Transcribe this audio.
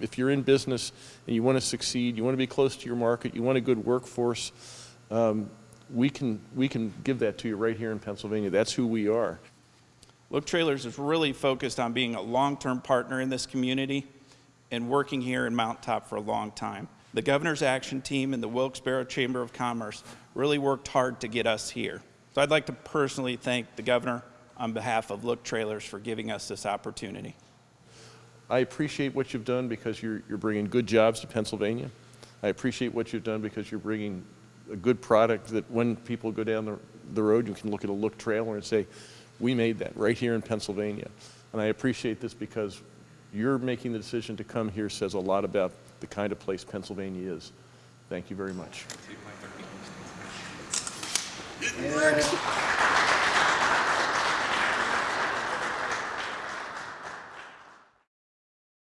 if you're in business and you want to succeed, you want to be close to your market, you want a good workforce, um, we can, we can give that to you right here in Pennsylvania. That's who we are. Look Trailers is really focused on being a long-term partner in this community and working here in Mount Top for a long time. The Governor's Action Team and the Wilkes-Barre Chamber of Commerce really worked hard to get us here. So I'd like to personally thank the Governor on behalf of Look Trailers for giving us this opportunity. I appreciate what you've done because you're, you're bringing good jobs to Pennsylvania. I appreciate what you've done because you're bringing a good product that when people go down the, the road, you can look at a look trailer and say, we made that right here in Pennsylvania. And I appreciate this because you're making the decision to come here says a lot about the kind of place Pennsylvania is. Thank you very much. And